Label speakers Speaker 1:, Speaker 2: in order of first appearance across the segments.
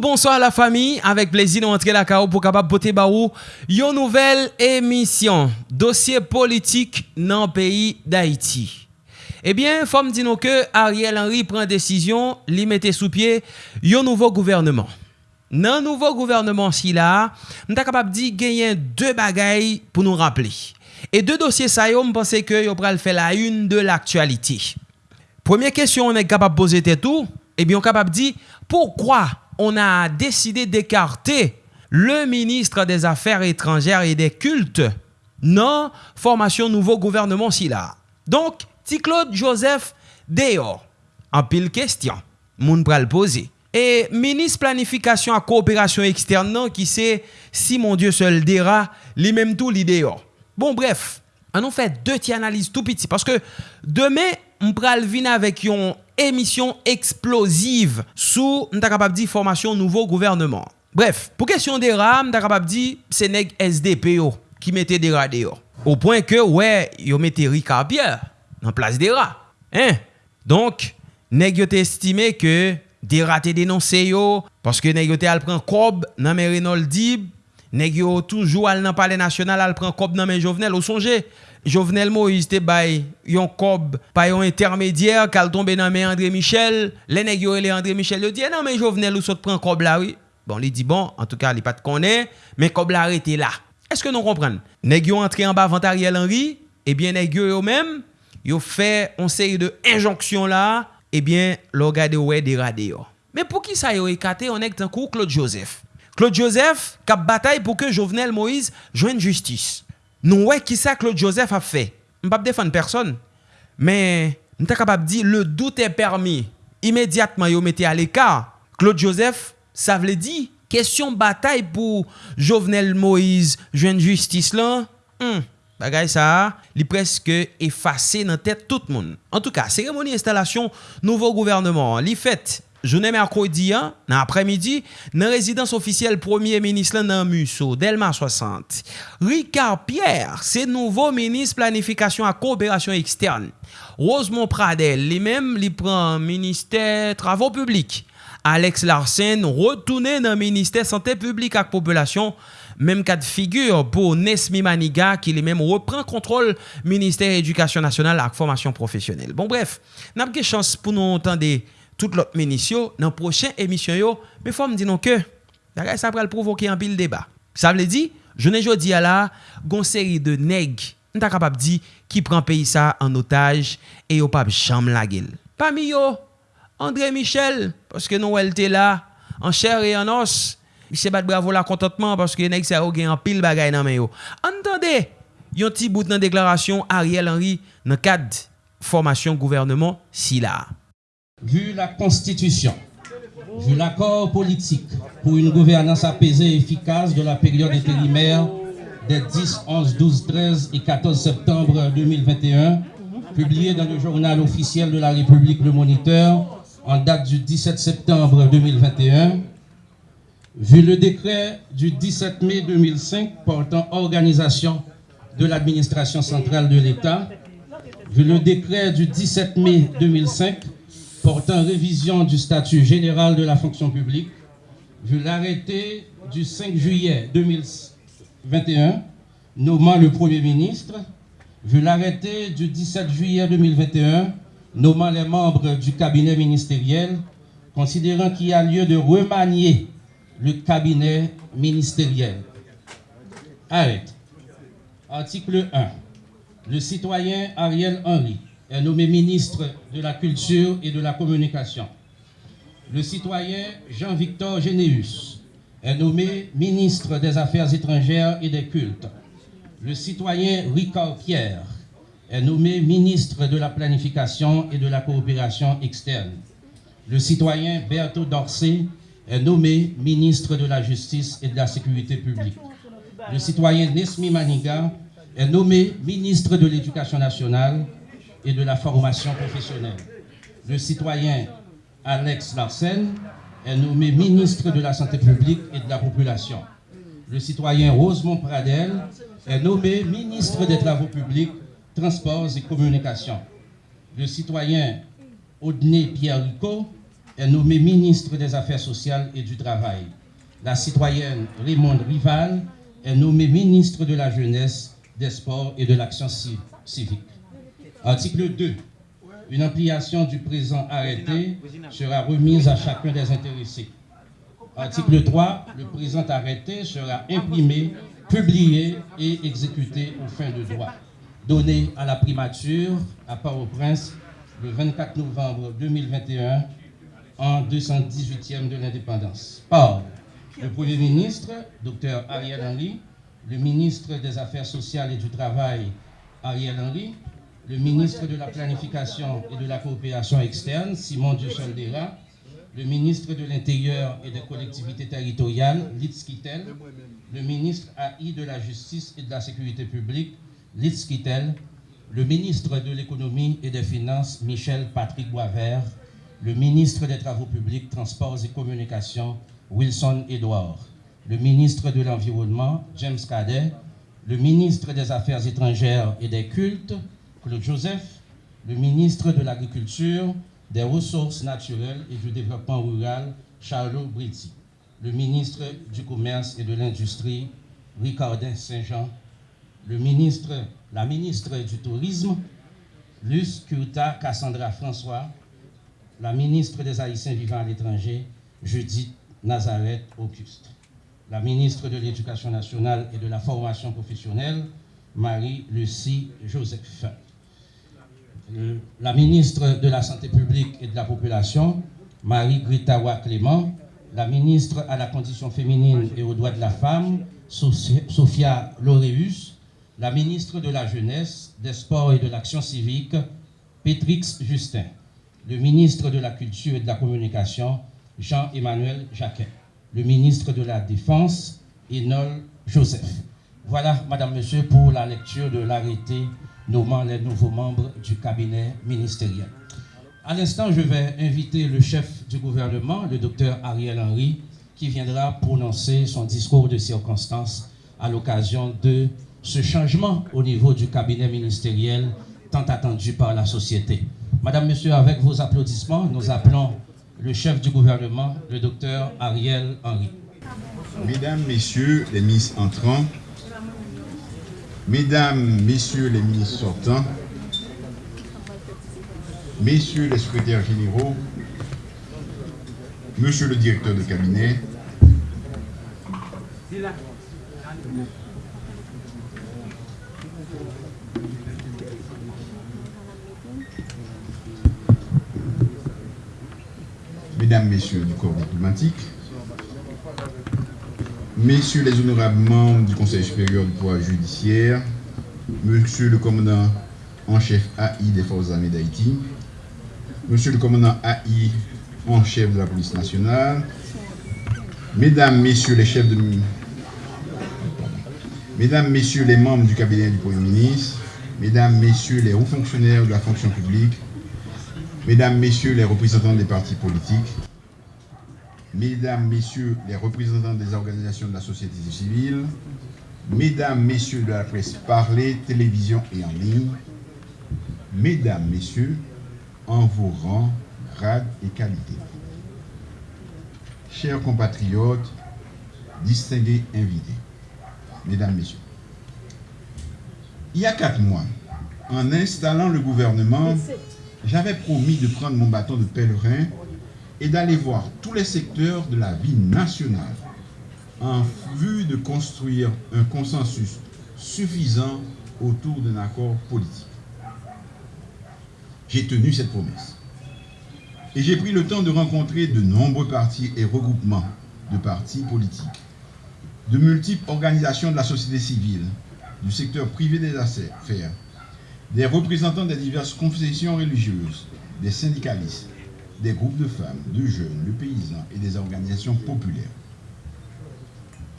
Speaker 1: bonsoir à la famille. Avec plaisir, nous entrer la KO pour capable porter baou une nouvelle émission. Dossier politique dans le pays d'Haïti. Eh bien, femme dit nous que Ariel Henry prend décision, l'y mettait sous pied un nouveau gouvernement. Dans nouveau gouvernement si là, nous capable dit gagner deux bagailles pour nous rappeler. Et deux dossiers ça me pensais que yo pral faire la une de l'actualité. Première question on est capable poser tout, eh bien on capable dit pourquoi on a décidé d'écarter le ministre des Affaires étrangères et des cultes non formation nouveau gouvernement si. Donc, ti Claude Joseph dehors. En pile question, moun pral poser. Et ministre planification à coopération externe qui c'est Simon Dieu seul dera, li même tout li dehors. Bon bref, on nous fait deux petites analyses tout petit parce que demain on pral venir avec une emisyon eksplosiv sou mta kapap di formasyon nouvo gouvernement. Bref, pou kesyon de ra, mta kapap di se neg SDP yo ki mette de ra de yo. Ou poin ke, we, yo mette Rika Pierre nan plas de ra. Hein? Donk, neg yo te estime ke de ra te denonse yo, paske neg yo te al pren kob nan men Reynolds Dib, neg yo toujou al nan pale nasyonal al pren kob nan men Jovenel, ou sonje, Jovenel Moïse te bay yon kob pa yon intermédiaire kal tombe nan men André Michel, le nèg yo le André Michel yo di eh non mais Jovenel ou sot pren kob la oui. Bon, li di bon, en tout cas, li pas te connaît, mais kob la arrêté là. Est-ce que nous comprenons Nèg yo entré en bas avant Ariel Henry, eh bien nèg yo yo même, yo fait une série de injonctions là, eh bien lo gade ouais déradé yo. Mais pour qui ça yo écarté on est un coup Claude Joseph. Claude Joseph cap bataille pour que Jovenel Moïse joigne justice. Nou wè ki sa Claude Joseph a fè. M pap defan person. Men, m ta kapap di, le dout e permi. Imediatman yo mette al ekar. Claude Joseph, sa vle di, kesyon batay pou Jovenel Moïse, jwen justice lan, hmm, bagay sa, li preske efase nan tèt tout moun. En tout ka, seremoni instalasyon nouvo gouvernement, li fèt Jounen merkodi an, nan apremidi, nan rezidans ofisyel premier menis lan nan Musso, Delma 60. Ricard Pierre, se nouvo menis planifikasyon a kooperasyon ekstern. Rosemont Pradel, li mem li pran minister travon publik. Alex Larsen, retounen nan minister sante publik ak populasyon. Mem kat figyur pou Nesmi Maniga ki li mem repren kontrol Ministère Edukasyon Nasyonal ak Formasyon Profesyonel. Bon bref, nan apke chans pou nou entande... tout lot menisyo nan prochen emisyon yo, me fòm di non ke, nagay sa pral provoke an pil deba. Sa vle di, jounen jodi ala, gon seri de neg, n ta kapap di, ki pran peyi sa an otaj, e yo pap chanm la gel. Pami yo, André Michel, paske nou el te la, an chèr e an os, mi se bat bravo la kontantman, paske neg sa yo gen an pil bagay nan men yo. Antande, yon ti bout nan deklarasyon Ariel Henry nan kad formasyon gouvernement si la.
Speaker 2: Vu la constitution, vu l'accord politique pour une gouvernance apaisée et efficace de la période intérimaire des 10, 11, 12, 13 et 14 septembre 2021, publié dans le journal officiel de la République Le Moniteur en date du 17 septembre 2021, Vu le décret du 17 mai 2005 portant organisation de l'administration centrale de l'État, vu le décret du 17 mai 2005 portant révision du statut général de la fonction publique, vu l'arrêté du 5 juillet 2021 nommant le Premier ministre, vu l'arrêté du 17 juillet 2021 nommant les membres du cabinet ministériel, considérant qu'il y a lieu de remanier le cabinet ministériel. Arrête. Article 1. Le citoyen Ariel Henry est nommé ministre de la Culture et de la Communication. Le citoyen Jean-Victor Généus est nommé ministre des Affaires étrangères et des Cultes. Le citoyen Ricard Pierre est nommé ministre de la Planification et de la Coopération externe. Le citoyen Berthaud Dorsey est nommé ministre de la Justice et de la Sécurité publique. Le citoyen Nesmi Maniga est nommé ministre de l'Éducation nationale et de la formation professionnelle. Le citoyen Alex Larsen est nommé ministre de la Santé publique et de la Population. Le citoyen Rosemont Pradel est nommé ministre des Travaux publics, Transports et Communications. Le citoyen Audney Pierre Rico est nommée ministre des Affaires sociales et du Travail. La citoyenne Raymond Rival est nommée ministre de la Jeunesse, des Sports et de l'Action civique. Article 2. Une ampliation du présent arrêté sera remise à chacun des intéressés. Article 3. Le présent arrêté sera imprimé, publié et exécuté aux fins de droit. Donné à la primature à Port-au-Prince le 24 novembre 2021 en 218e de l'indépendance. Par le Premier ministre, Dr Ariel Henry, le ministre des Affaires sociales et du Travail, Ariel Henry, le ministre de la Planification et de la Coopération externe, Simon Dussoldera, le ministre de l'Intérieur et des collectivités territoriales, Litz Kittel, le ministre AI de la Justice et de la Sécurité publique, Litz Kittel, le ministre de l'Économie et des Finances, Michel Patrick Boisvert, le ministre des Travaux publics, Transports et Communications, Wilson Edouard, le ministre de l'Environnement, James Cadet, le ministre des Affaires étrangères et des cultes, Claude Joseph, le ministre de l'Agriculture, des Ressources naturelles et du Développement rural, Charles Britti, le ministre du Commerce et de l'Industrie, Ricardin Saint-Jean, le ministre, la ministre du Tourisme, Luce Kurta Cassandra François, la ministre des Haïtiens vivant à l'étranger, Judith Nazareth Auguste, la ministre de l'Éducation nationale et de la formation professionnelle, Marie-Lucie Joseph, la ministre de la Santé publique et de la Population, Marie-Gritawa Clément, la ministre à la condition féminine et aux droits de la femme, Sophia Laureus, la ministre de la Jeunesse, des Sports et de l'Action civique, Pétrix Justin le ministre de la Culture et de la Communication, Jean-Emmanuel Jacquet, le ministre de la Défense, Enol Joseph. Voilà, Madame, Monsieur, pour la lecture de l'arrêté nommant les nouveaux membres du cabinet ministériel. À l'instant, je vais inviter le chef du gouvernement, le docteur Ariel Henry, qui viendra prononcer son discours de circonstance à l'occasion de ce changement au niveau du cabinet ministériel tant attendu par la société. Madame, Monsieur, avec vos applaudissements, nous appelons le chef du gouvernement, le docteur Ariel Henry.
Speaker 3: Mesdames, Messieurs les ministres entrants, Mesdames, Messieurs les ministres sortants, Messieurs les secrétaires généraux, Monsieur le directeur de cabinet, Mesdames, Messieurs du corps diplomatique, Messieurs les honorables membres du Conseil supérieur du pouvoir judiciaire, Monsieur le commandant en chef AI des forces armées d'Haïti, Monsieur le commandant AI en chef de la police nationale, Mesdames, Messieurs les chefs de... Mesdames, Messieurs les membres du cabinet du Premier ministre, Mesdames, Messieurs les hauts fonctionnaires de la fonction publique, Mesdames, Messieurs les représentants des partis politiques, Mesdames, Messieurs les représentants des organisations de la société civile, Mesdames, Messieurs de la presse parlée, télévision et en ligne, Mesdames, Messieurs, en vos rangs, grades et qualités. Chers compatriotes, distingués invités, Mesdames, Messieurs, il y a quatre mois, en installant le gouvernement, j'avais promis de prendre mon bâton de pèlerin et d'aller voir tous les secteurs de la vie nationale en vue de construire un consensus suffisant autour d'un accord politique. J'ai tenu cette promesse. Et j'ai pris le temps de rencontrer de nombreux partis et regroupements de partis politiques, de multiples organisations de la société civile, du secteur privé des affaires, des représentants des diverses confessions religieuses, des syndicalistes, des groupes de femmes, de jeunes, de paysans et des organisations populaires.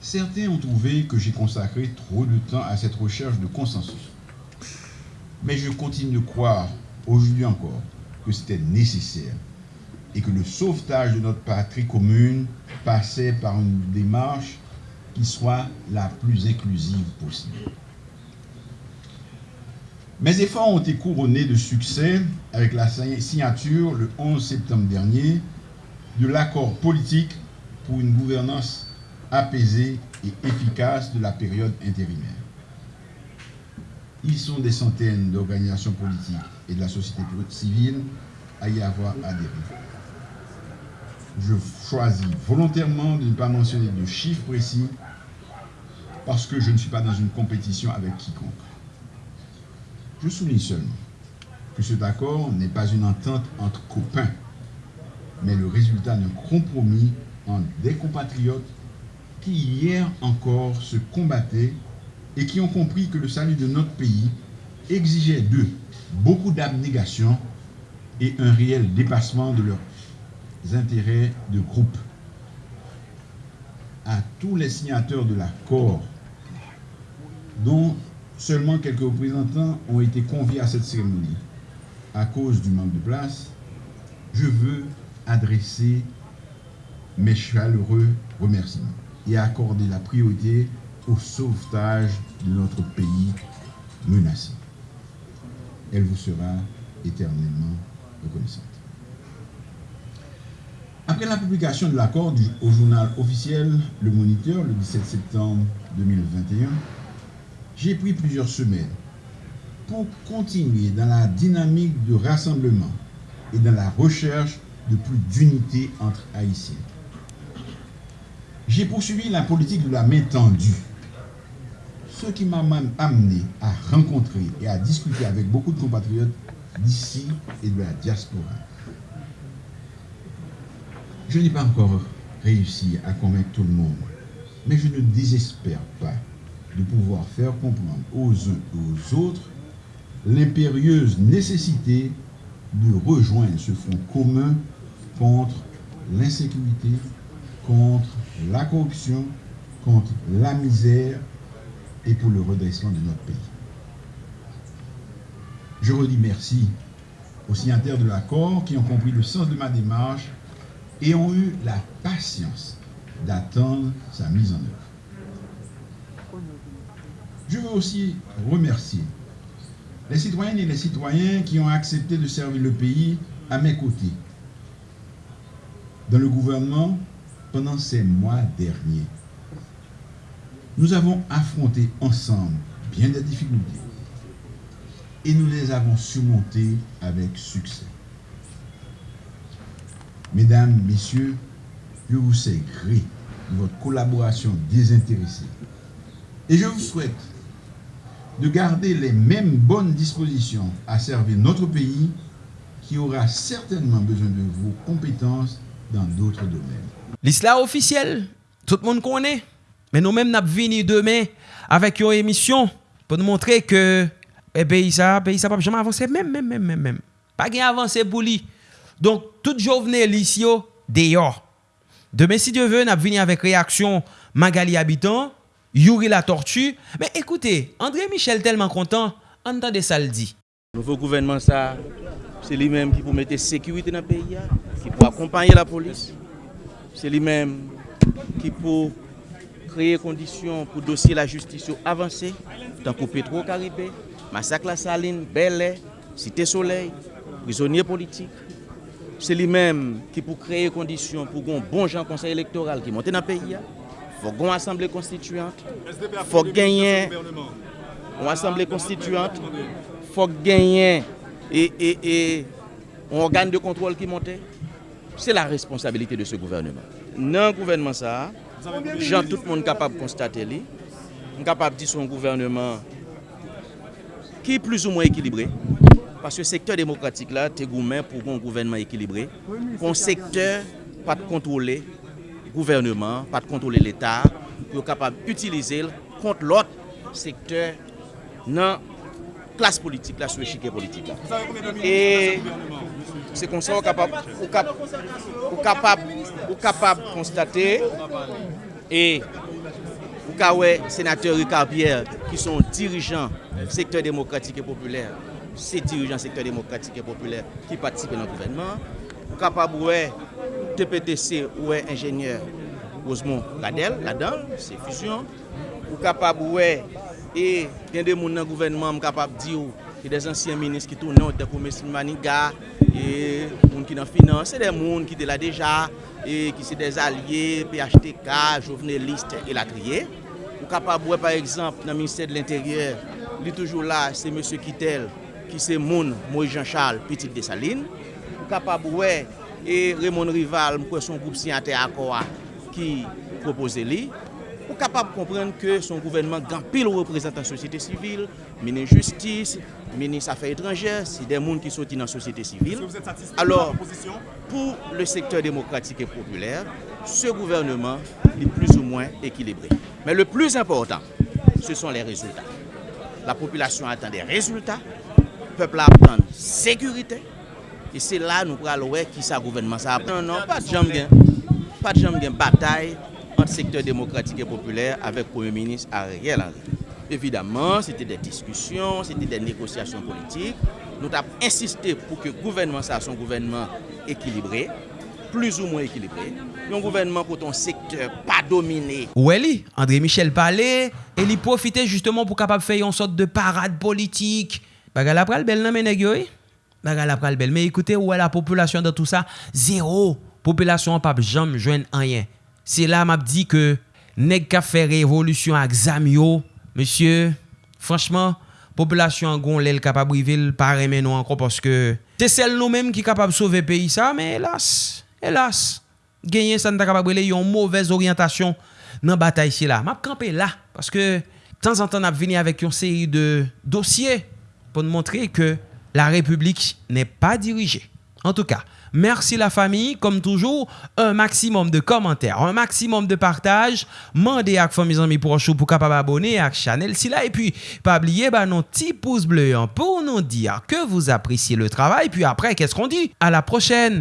Speaker 3: Certains ont trouvé que j'ai consacré trop de temps à cette recherche de consensus. Mais je continue de croire, aujourd'hui encore, que c'était nécessaire et que le sauvetage de notre patrie commune passait par une démarche qui soit la plus inclusive possible. Mes efforts ont été couronnés de succès avec la signature le 11 septembre dernier de l'accord politique pour une gouvernance apaisée et efficace de la période intérimaire. Ils sont des centaines d'organisations politiques et de la société civile à y avoir adhéré. Je choisis volontairement de ne pas mentionner de chiffres précis parce que je ne suis pas dans une compétition avec quiconque. Je souligne seulement que cet accord n'est pas une entente entre copains, mais le résultat d'un compromis entre des compatriotes qui hier encore se combattaient et qui ont compris que le salut de notre pays exigeait d'eux beaucoup d'abnégation et un réel dépassement de leurs intérêts de groupe. À tous les signateurs de l'accord, dont seulement quelques représentants ont été conviés à cette cérémonie à cause du manque de place, je veux adresser mes chaleureux remerciements et accorder la priorité au sauvetage de notre pays menacé. Elle vous sera éternellement reconnaissante. Après la publication de l'accord au journal officiel Le Moniteur le 17 septembre 2021, j'ai pris plusieurs semaines pour continuer dans la dynamique de rassemblement et dans la recherche de plus d'unité entre Haïtiens. J'ai poursuivi la politique de la main tendue, ce qui m'a amené à rencontrer et à discuter avec beaucoup de compatriotes d'ici et de la diaspora. Je n'ai pas encore réussi à convaincre tout le monde, mais je ne désespère pas de pouvoir faire comprendre aux uns et aux autres l'impérieuse nécessité de rejoindre ce front commun contre l'insécurité, contre la corruption, contre la misère et pour le redressement de notre pays. Je redis merci aux signataires de l'accord qui ont compris le sens de ma démarche et ont eu la patience d'attendre sa mise en œuvre. Je veux aussi remercier les citoyennes et les citoyens qui ont accepté de servir le pays à mes côtés dans le gouvernement pendant ces mois derniers. Nous avons affronté ensemble bien des difficultés et nous les avons surmontées avec succès. Mesdames, Messieurs, je vous sais gré de votre collaboration désintéressée et je vous souhaite de garder les mêmes bonnes dispositions à servir notre pays qui aura certainement besoin de vos compétences dans d'autres domaines.
Speaker 1: L'islam officiel, tout le monde connaît. Mais nous-mêmes, nous venus demain avec une émission pour nous montrer que eh, pays ça, pays ça pas jamais avancé, même, même, même, même, même. Pas gain avancé pour lui. Donc, tout journée ici, dehors. Demain, si Dieu veut, nous venir avec réaction Magali Habitant, Yuri la tortue. Mais écoutez, André Michel tellement content, entendez ça le dit.
Speaker 4: Nouveau gouvernement, ça, c'est lui-même qui pour mettre sécurité dans le pays, qui pour accompagner la police. C'est lui-même qui pour créer conditions pour dossier la justice avancer, tant que Petro-Caribé, Massacre la Saline, Bel Cité Soleil, prisonniers politiques. C'est lui-même qui pour créer conditions pour un bon gens conseil électoral qui monte dans le pays. Fò gon asemble konstituyant, fò genyen, on asemble konstituyant, fò genyen, e, e, e, on organe de kontrol ki monte. Se la responsabilite de se gouvernement. Nan gouvernement sa, jan tout moun kapab konstate li, moun kapab di son gouvernement ki plus ou mwen ekilibre, paske sektor demokratik la, te goumen pou kon gouvernement ekilibre, kon sektor pat kontrole, gouvernement, pa de kontrole l'Etat, yo kapab utilize l kont lot sektor nan klas politik la, sou echike politik la. E se konsan ou kapab konstate e ou kawe senateur Ricard Pierre ki son dirijan sektor demokratik e populer, se dirijan sektor demokratik e populer ki patisipe nan gouvernement, ou kapab ouwe TPTC ouè enjenyeur Rosemont Gadel, la dan, se fusion. Ou kapab ouè, e gen de moun nan gouvenman m kapab di ou, e de zansyen menis ki tou nan, de koumestin maniga, e moun ki nan finan, se de moun ki de la deja, e ki se de zalye, PHTK, joveneliste, e la triye. Ou kapab ouè, par exemple, nan minister de l'interieur, li toujou la, se monsie Kitel, ki se moun Moïse Jean Charles, petit de Saline. Ou kapab ouè, E Raymond Rival mkwe son groupe siyante akwa ki propose li, ou kapab komprende ke son gouvernement gampil ou reprezentan sosyete sivil, menen justice, menen safè etranger, si den moun ki soti nan sosyete sivil. Alors, pou le sektor demokratik et populaire, se gouvernement li plus ou moins ekilibre. Men le plus important, se son les résultats. La population attend des résultats, peuple attend sécurité, E se la nou pral wè ki sa gouvenman sa apre. Non, non, pat jam gen, pat jam gen batay ant sektor demokratik e populèr avèk Premier Ministre Ariel Henry. Evidemment, se te de diskusyon, se te de negosyasyon politik, nou tap insistè pou ke gouvenman sa son gouvenman ekilibrè, plus ou mwen ekilibrè, yon gouvenman pou ton sektor pa domine.
Speaker 1: Ouè li, André Michel Palais, e li profite justement pou kapap fè yon sot de parade politik. Bagal apral bel nan menè gyoy? baga la pral bel. Men ekoute, wè la populasyon dan tout sa, zero. Populasyon pap jam jwen anyen. Se la map di ke, neg ka fe revolusyon ak zam yo, monsye, franchman, populasyon gon lèl kapab rivil, pare men nou anko, poske, se sel nou menm ki kapab sove peyi sa, men elas, elas, genyen san ta kapab rele yon mouvez oryantasyon nan batay si la. Map kampe la, paske, tan zan tan ap vini avèk yon seri de dosye, pou nou montre ke, la republik nè pa dirije. En tout ka, Merci la famille. Comme toujours, un maximum de commentaires, un maximum de partage. Mandez à mes amis pour pour capable abonner à la chaîne. Et puis, pas oublier bah, nos petits pouces bleus hein, pour nous dire que vous appréciez le travail. Puis après, qu'est-ce qu'on dit? À la prochaine!